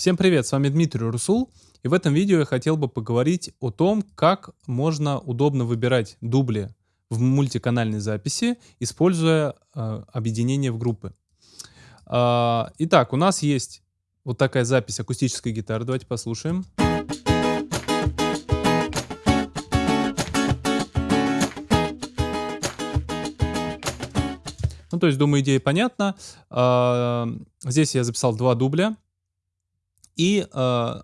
Всем привет, с вами Дмитрий Русул. И в этом видео я хотел бы поговорить о том, как можно удобно выбирать дубли в мультиканальной записи, используя э, объединение в группы. Э, итак, у нас есть вот такая запись акустической гитары. Давайте послушаем. Ну, то есть, думаю, идея понятна. Э, здесь я записал два дубля. И э,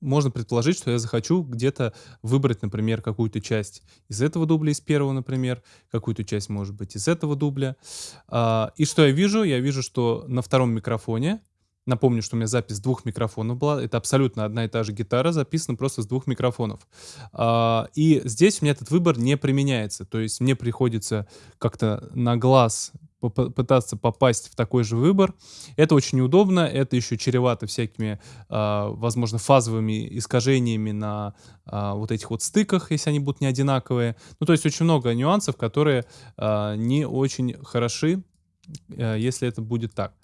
можно предположить, что я захочу где-то выбрать, например, какую-то часть из этого дубля, из первого, например, какую-то часть, может быть, из этого дубля. Э, и что я вижу? Я вижу, что на втором микрофоне, напомню, что у меня запись двух микрофонов была, это абсолютно одна и та же гитара, записана просто с двух микрофонов. Э, и здесь у меня этот выбор не применяется, то есть мне приходится как-то на глаз пытаться попасть в такой же выбор. Это очень удобно, это еще чревато всякими, э, возможно, фазовыми искажениями на э, вот этих вот стыках, если они будут не одинаковые. Ну, то есть очень много нюансов, которые э, не очень хороши, э, если это будет так.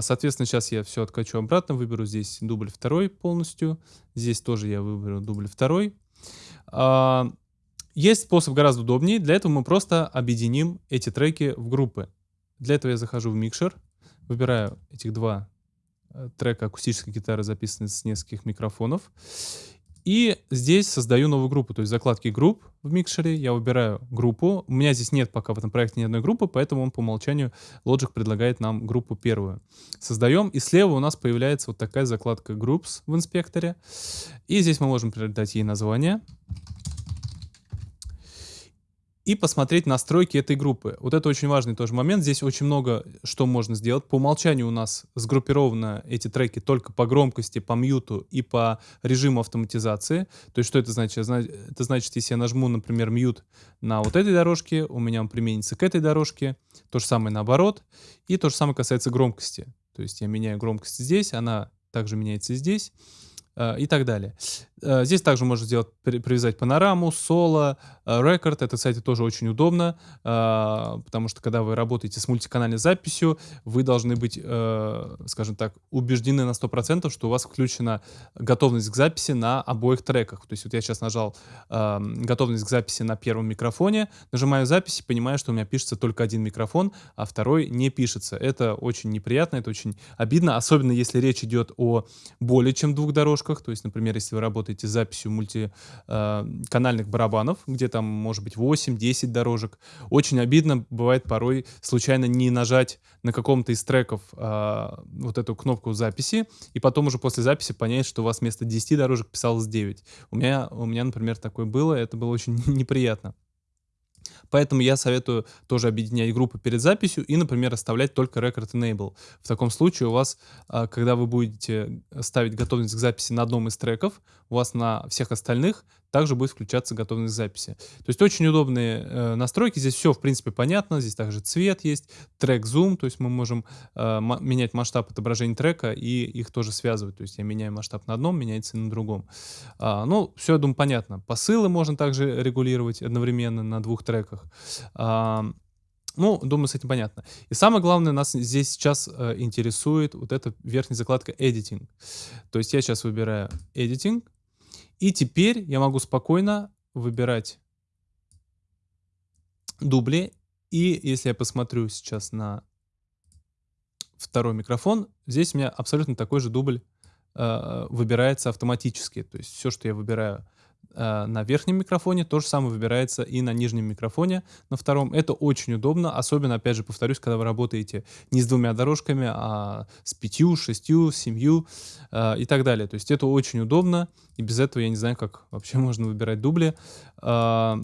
Соответственно, сейчас я все откачу обратно, выберу здесь дубль второй полностью. Здесь тоже я выберу дубль второй. Есть способ гораздо удобнее. Для этого мы просто объединим эти треки в группы. Для этого я захожу в микшер, выбираю этих два э, трека акустической гитары, записанные с нескольких микрофонов. И здесь создаю новую группу, то есть закладки групп в микшере, я выбираю группу. У меня здесь нет пока в этом проекте ни одной группы, поэтому он по умолчанию, Logic предлагает нам группу первую. Создаем, и слева у нас появляется вот такая закладка Groups в инспекторе. И здесь мы можем передать ей название и посмотреть настройки этой группы. Вот это очень важный тоже момент. Здесь очень много что можно сделать. По умолчанию у нас сгруппированы эти треки только по громкости, по мьюту и по режиму автоматизации. То есть что это значит? Это значит, если я нажму, например, мьют на вот этой дорожке, у меня он применится к этой дорожке. То же самое наоборот. И то же самое касается громкости. То есть я меняю громкость здесь, она также меняется здесь. Э, и так далее. Э, здесь также можно сделать, привязать панораму, соло, э, рекорд. Это, кстати, тоже очень удобно, потому что когда вы работаете с мультиканальной записью, вы должны быть, скажем так, убеждены на 100%, что у вас включена готовность к записи на обоих треках. То есть вот я сейчас нажал готовность к записи на первом микрофоне, нажимаю запись и понимаю, что у меня пишется только один микрофон, а второй не пишется. Это очень неприятно, это очень обидно, особенно если речь идет о более чем двух дорожках. То есть, например, если вы работаете с записью мультиканальных барабанов, где там может быть 8-10 дорожек, очень обидно бывает порой случайно не нажать на каком-то из треков а, вот эту кнопку записи, и потом уже после записи понять, что у вас вместо 10 дорожек писалось 9. У меня, у меня например, такое было, это было очень неприятно. Поэтому я советую тоже объединять группы перед записью и, например, оставлять только Record Enable. В таком случае у вас, а, когда вы будете ставить готовность к записи на одном из треков, у вас на всех остальных также будет включаться готовность записи. То есть очень удобные э, настройки. Здесь все, в принципе, понятно. Здесь также цвет есть, трек зум, то есть мы можем э, менять масштаб отображения трека и их тоже связывать. То есть я меняю масштаб на одном, меняется и на другом. А, ну, все, я думаю, понятно. Посылы можно также регулировать одновременно на двух треках. А, ну, думаю, с этим понятно. И самое главное, нас здесь сейчас э, интересует вот эта верхняя закладка Editing. То есть я сейчас выбираю Editing, и теперь я могу спокойно выбирать дубли. И если я посмотрю сейчас на второй микрофон, здесь у меня абсолютно такой же дубль э, выбирается автоматически. То есть все, что я выбираю на верхнем микрофоне, то же самое выбирается и на нижнем микрофоне, на втором. Это очень удобно, особенно, опять же, повторюсь, когда вы работаете не с двумя дорожками, а с пятью, шестью, семью э, и так далее. То есть это очень удобно, и без этого я не знаю, как вообще можно выбирать дубли. Э,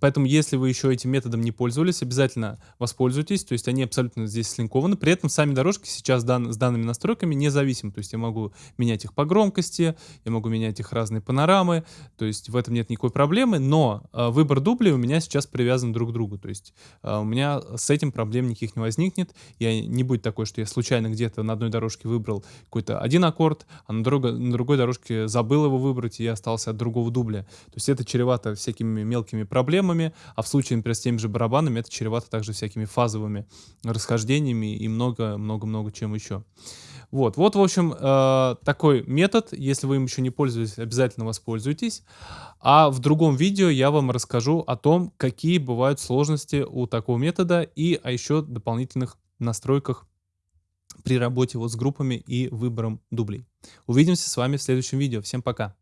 Поэтому, если вы еще этим методом не пользовались, обязательно воспользуйтесь. То есть они абсолютно здесь слинкованы. При этом сами дорожки сейчас дан, с данными настройками независимы. То есть я могу менять их по громкости, я могу менять их разные панорамы. То есть в этом нет никакой проблемы. Но э, выбор дублей у меня сейчас привязан друг к другу. То есть э, у меня с этим проблем никаких не возникнет. Я не будет такой, что я случайно где-то на одной дорожке выбрал какой-то один аккорд, а на, друг, на другой дорожке забыл его выбрать, и я остался от другого дубля. То есть это чревато всякими мелкими проблемами проблемами, а в случае, например, с теми же барабанами это чревато также всякими фазовыми расхождениями и много-много-много чем еще. Вот, вот, в общем, э, такой метод. Если вы им еще не пользуетесь, обязательно воспользуйтесь. А в другом видео я вам расскажу о том, какие бывают сложности у такого метода и о еще дополнительных настройках при работе вот с группами и выбором дублей. Увидимся с вами в следующем видео. Всем пока!